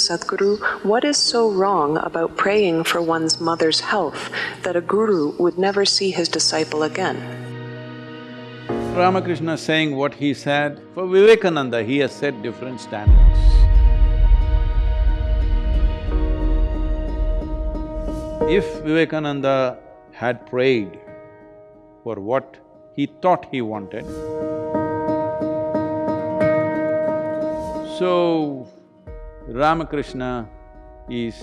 Sadhguru, what is so wrong about praying for one's mother's health that a guru would never see his disciple again? Ramakrishna saying what he said, for Vivekananda he has set different standards. If Vivekananda had prayed for what he thought he wanted, so Ramakrishna is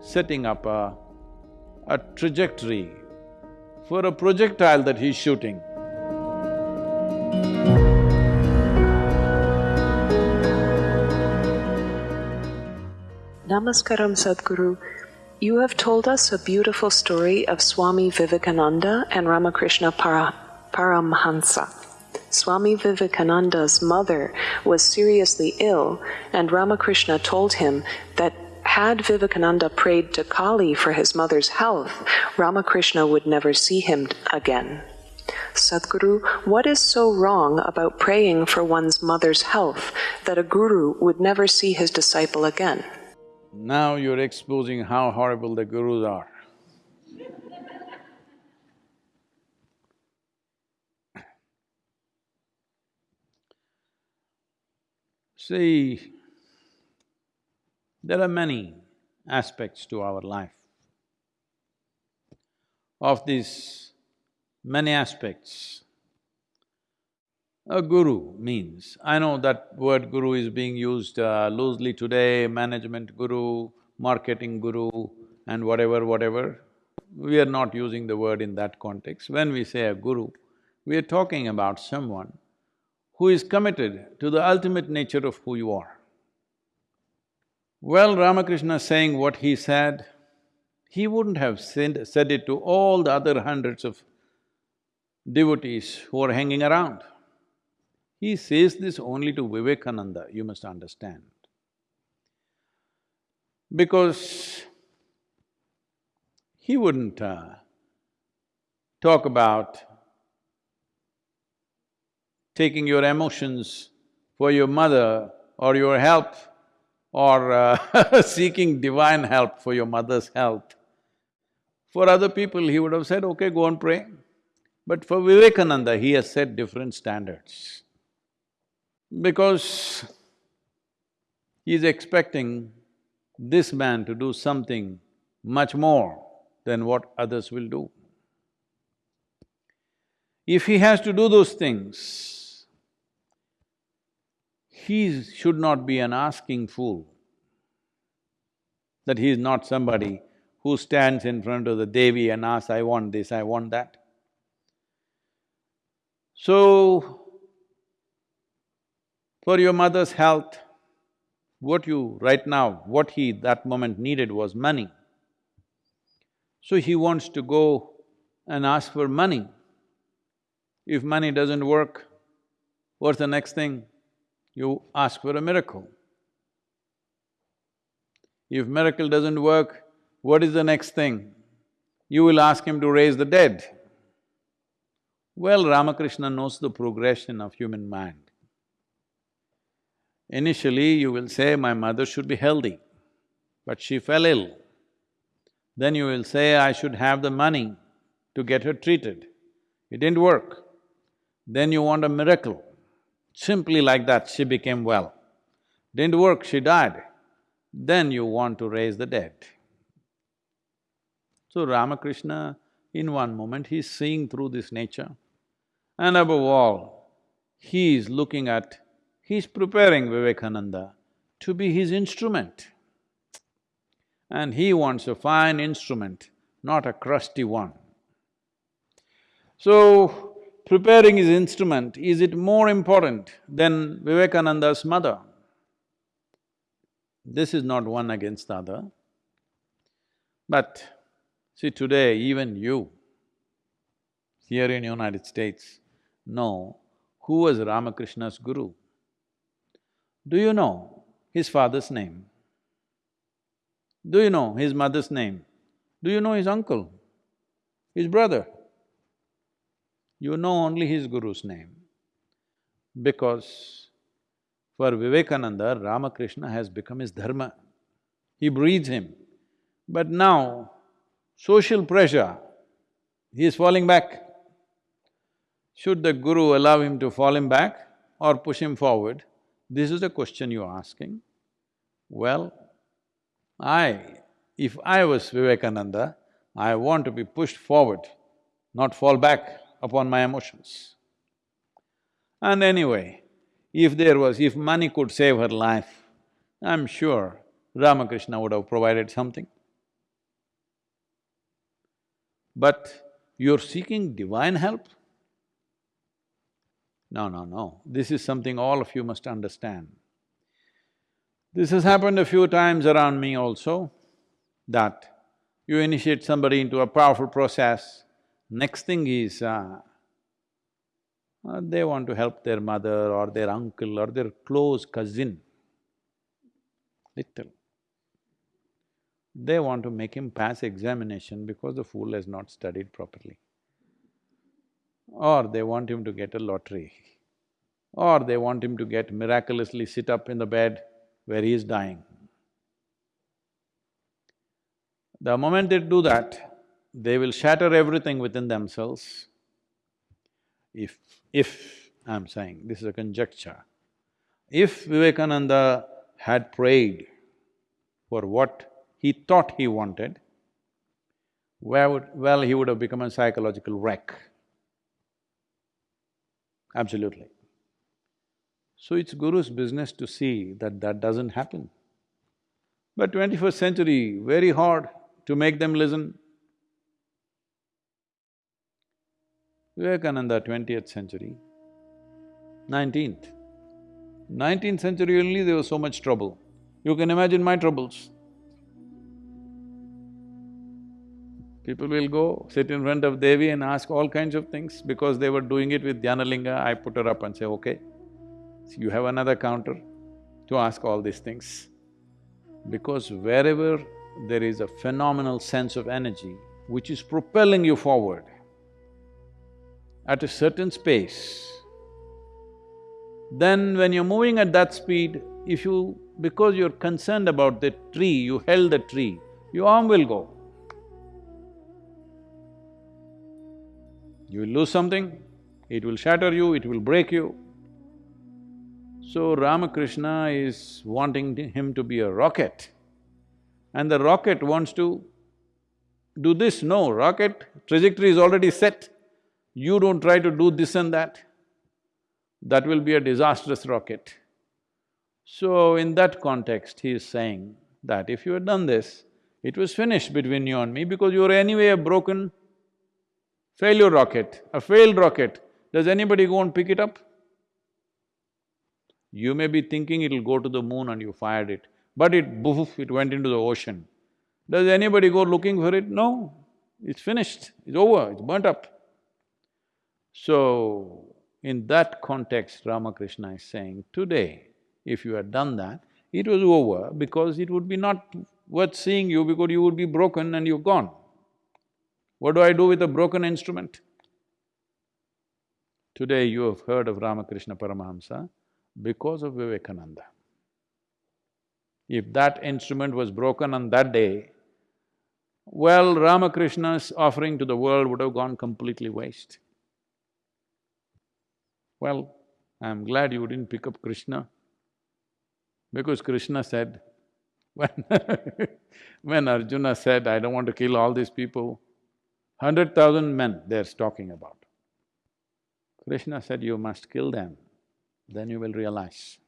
setting up a, a trajectory for a projectile that he's shooting. Namaskaram Sadhguru. You have told us a beautiful story of Swami Vivekananda and Ramakrishna Para Paramhansa. Swami Vivekananda's mother was seriously ill, and Ramakrishna told him that had Vivekananda prayed to Kali for his mother's health, Ramakrishna would never see him again. Sadhguru, what is so wrong about praying for one's mother's health that a guru would never see his disciple again? Now you're exposing how horrible the gurus are. See, there are many aspects to our life. Of these many aspects, a guru means, I know that word guru is being used uh, loosely today, management guru, marketing guru and whatever, whatever. We are not using the word in that context. When we say a guru, we are talking about someone who is committed to the ultimate nature of who you are. Well, Ramakrishna saying what he said, he wouldn't have said, said it to all the other hundreds of devotees who are hanging around. He says this only to Vivekananda, you must understand. Because he wouldn't uh, talk about taking your emotions for your mother or your help or uh, seeking divine help for your mother's health. For other people, he would have said, okay, go and pray. But for Vivekananda, he has set different standards. Because he is expecting this man to do something much more than what others will do. If he has to do those things, he should not be an asking fool, that he is not somebody who stands in front of the Devi and asks, I want this, I want that. So, for your mother's health, what you… right now, what he that moment needed was money. So he wants to go and ask for money. If money doesn't work, what's the next thing? You ask for a miracle. If miracle doesn't work, what is the next thing? You will ask him to raise the dead. Well, Ramakrishna knows the progression of human mind. Initially, you will say, my mother should be healthy, but she fell ill. Then you will say, I should have the money to get her treated. It didn't work. Then you want a miracle. Simply like that, she became well. Didn't work, she died. Then you want to raise the dead. So Ramakrishna, in one moment, he's seeing through this nature. And above all, he is looking at, he's preparing Vivekananda to be his instrument. And he wants a fine instrument, not a crusty one. So, preparing his instrument, is it more important than Vivekananda's mother? This is not one against the other. But see today, even you, here in United States, know who was Ramakrishna's guru. Do you know his father's name? Do you know his mother's name? Do you know his uncle, his brother? You know only his guru's name. Because for Vivekananda, Ramakrishna has become his dharma. he breathes him. But now, social pressure, he is falling back. Should the guru allow him to fall him back or push him forward? This is the question you're asking. Well, I, if I was Vivekananda, I want to be pushed forward, not fall back upon my emotions. And anyway, if there was… if money could save her life, I'm sure Ramakrishna would have provided something. But you're seeking divine help? No, no, no. This is something all of you must understand. This has happened a few times around me also, that you initiate somebody into a powerful process, next thing is, uh, they want to help their mother or their uncle or their close cousin, little. They want to make him pass examination because the fool has not studied properly. Or they want him to get a lottery. Or they want him to get miraculously sit up in the bed where he is dying. The moment they do that, they will shatter everything within themselves. If… if, I'm saying, this is a conjecture, if Vivekananda had prayed for what he thought he wanted, where would… well, he would have become a psychological wreck. Absolutely. So it's Guru's business to see that that doesn't happen. But twenty-first century, very hard to make them listen. Vivekananda, twentieth century, nineteenth. Nineteenth century only there was so much trouble. You can imagine my troubles. People will go, sit in front of Devi and ask all kinds of things because they were doing it with Dhyanalinga, I put her up and say, okay, so you have another counter to ask all these things. Because wherever there is a phenomenal sense of energy which is propelling you forward at a certain space, then when you're moving at that speed, if you… because you're concerned about the tree, you held the tree, your arm will go. You will lose something, it will shatter you, it will break you. So Ramakrishna is wanting him to be a rocket and the rocket wants to do this, no, rocket trajectory is already set. You don't try to do this and that, that will be a disastrous rocket. So in that context, he is saying that if you had done this, it was finished between you and me because you were anyway a broken failure rocket, a failed rocket. Does anybody go and pick it up? You may be thinking it'll go to the moon and you fired it. But it boof, it went into the ocean. Does anybody go looking for it? No, it's finished, it's over, it's burnt up. So, in that context, Ramakrishna is saying, today, if you had done that, it was over because it would be not worth seeing you because you would be broken and you're gone. What do I do with a broken instrument? Today you have heard of Ramakrishna Paramahamsa because of Vivekananda. If that instrument was broken on that day, well, Ramakrishna's offering to the world would have gone completely waste. Well, I'm glad you didn't pick up Krishna, because Krishna said, when when Arjuna said, I don't want to kill all these people, hundred thousand men they're talking about. Krishna said, you must kill them, then you will realize.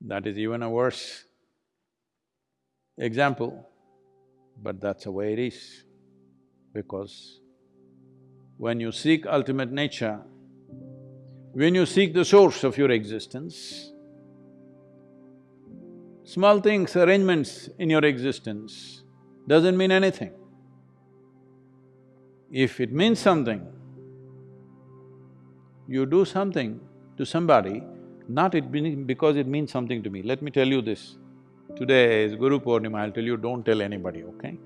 That is even a worse example, but that's the way it is. Because when you seek ultimate nature, when you seek the source of your existence, small things, arrangements in your existence doesn't mean anything. If it means something, you do something to somebody not it because it means something to me. Let me tell you this. Today is Guru Purnima, I'll tell you, don't tell anybody, okay?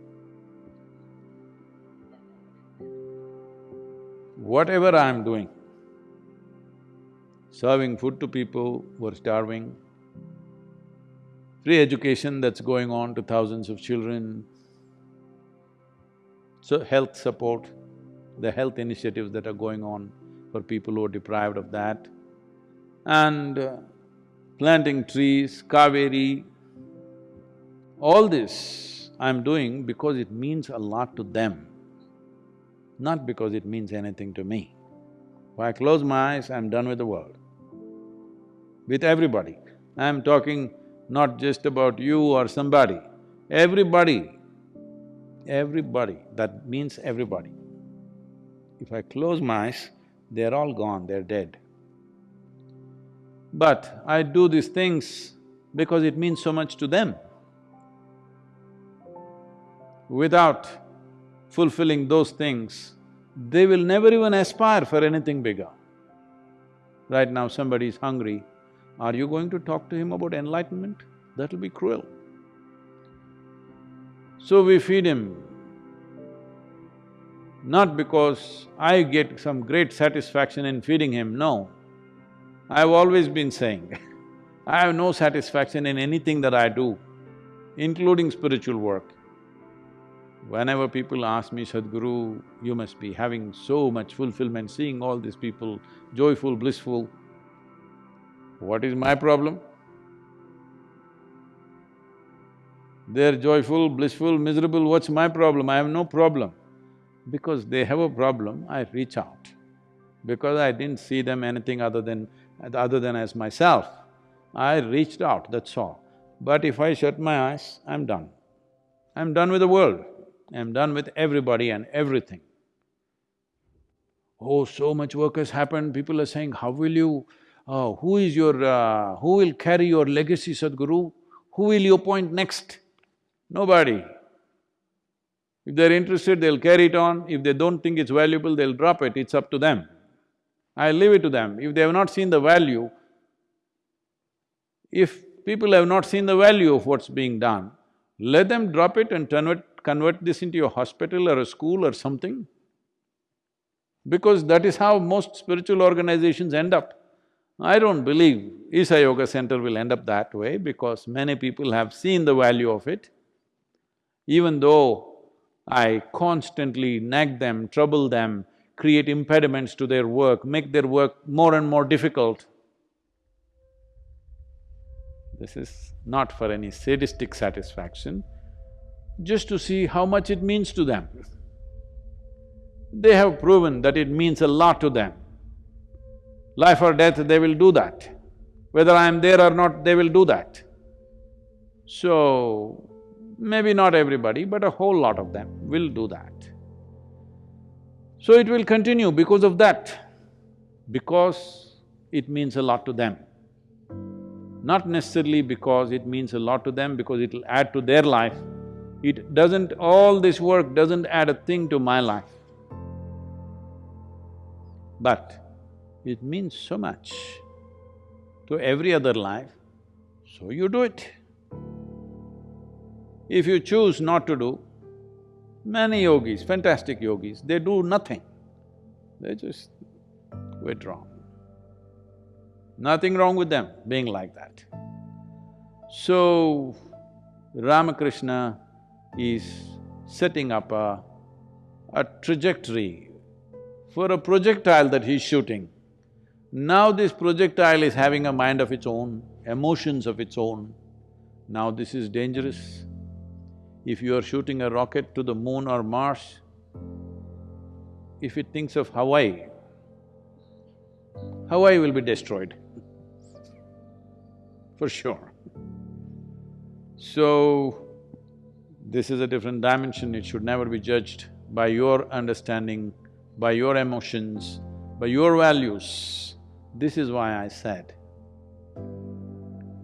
Whatever I am doing, serving food to people who are starving, free education that's going on to thousands of children, so health support, the health initiatives that are going on for people who are deprived of that, and uh, planting trees, Kaveri, all this I'm doing because it means a lot to them, not because it means anything to me. If I close my eyes, I'm done with the world. With everybody. I'm talking not just about you or somebody, everybody, everybody, that means everybody. If I close my eyes, they're all gone, they're dead. But I do these things because it means so much to them. Without fulfilling those things, they will never even aspire for anything bigger. Right now somebody is hungry, are you going to talk to him about enlightenment? That'll be cruel. So we feed him, not because I get some great satisfaction in feeding him, no. I've always been saying, I have no satisfaction in anything that I do, including spiritual work. Whenever people ask me, Sadhguru, you must be having so much fulfillment seeing all these people joyful, blissful, what is my problem? They're joyful, blissful, miserable, what's my problem? I have no problem. Because they have a problem, I reach out. Because I didn't see them anything other than… other than as myself, I reached out, that's all. But if I shut my eyes, I'm done. I'm done with the world, I'm done with everybody and everything. Oh, so much work has happened, people are saying, how will you… Oh, who is your… Uh, who will carry your legacy, Sadhguru? Who will you appoint next? Nobody. If they're interested, they'll carry it on, if they don't think it's valuable, they'll drop it, it's up to them. I leave it to them. If they have not seen the value, if people have not seen the value of what's being done, let them drop it and convert, convert this into a hospital or a school or something. Because that is how most spiritual organizations end up. I don't believe Isha Yoga Center will end up that way because many people have seen the value of it. Even though I constantly nag them, trouble them, create impediments to their work, make their work more and more difficult. This is not for any sadistic satisfaction, just to see how much it means to them. They have proven that it means a lot to them. Life or death, they will do that. Whether I am there or not, they will do that. So, maybe not everybody, but a whole lot of them will do that. So it will continue because of that, because it means a lot to them. Not necessarily because it means a lot to them, because it'll add to their life. It doesn't… all this work doesn't add a thing to my life. But it means so much to every other life, so you do it. If you choose not to do, many yogis, fantastic yogis, they do nothing, they just withdraw. Nothing wrong with them being like that. So, Ramakrishna is setting up a, a trajectory for a projectile that he's shooting. Now this projectile is having a mind of its own, emotions of its own. Now this is dangerous. If you are shooting a rocket to the moon or Mars, if it thinks of Hawaii, Hawaii will be destroyed, for sure. So, this is a different dimension, it should never be judged by your understanding, by your emotions, by your values. This is why I said,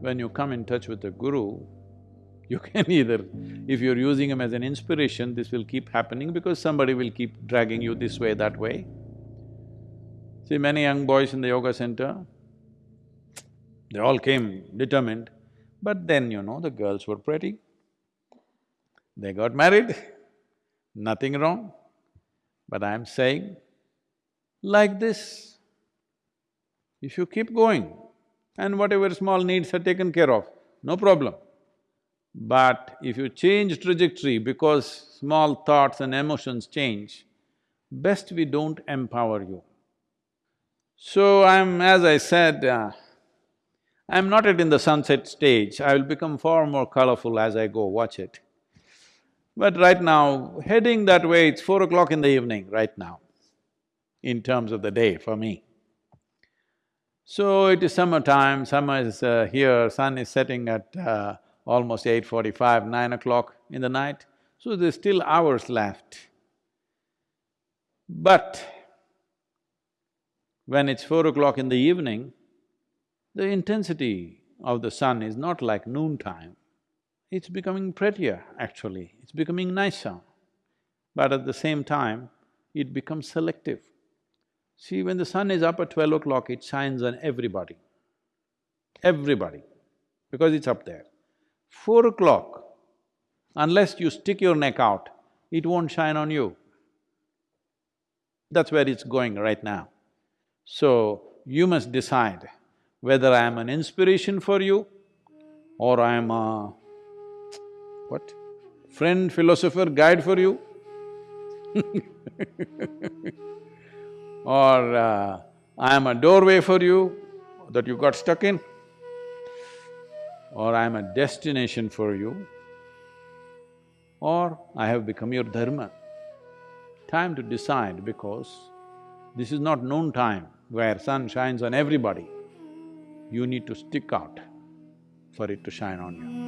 when you come in touch with the Guru, you can either, if you're using him as an inspiration, this will keep happening because somebody will keep dragging you this way, that way. See, many young boys in the yoga center, they all came determined, but then, you know, the girls were pretty. They got married, nothing wrong. But I'm saying, like this, if you keep going and whatever small needs are taken care of, no problem. But if you change trajectory because small thoughts and emotions change, best we don't empower you. So I'm… as I said, uh, I'm not yet in the sunset stage, I will become far more colorful as I go, watch it. But right now, heading that way, it's four o'clock in the evening right now, in terms of the day for me. So it is summertime, summer is uh, here, sun is setting at uh, almost eight forty-five, nine o'clock in the night, so there's still hours left. But when it's four o'clock in the evening, the intensity of the sun is not like noontime. It's becoming prettier, actually, it's becoming nicer. But at the same time, it becomes selective. See, when the sun is up at twelve o'clock, it shines on everybody. Everybody, because it's up there. Four o'clock, unless you stick your neck out, it won't shine on you. That's where it's going right now. So, you must decide whether I am an inspiration for you or I am a… what? Friend, philosopher, guide for you or uh, I am a doorway for you that you got stuck in or I am a destination for you or I have become your dharma. Time to decide because this is not noon time where sun shines on everybody. You need to stick out for it to shine on you.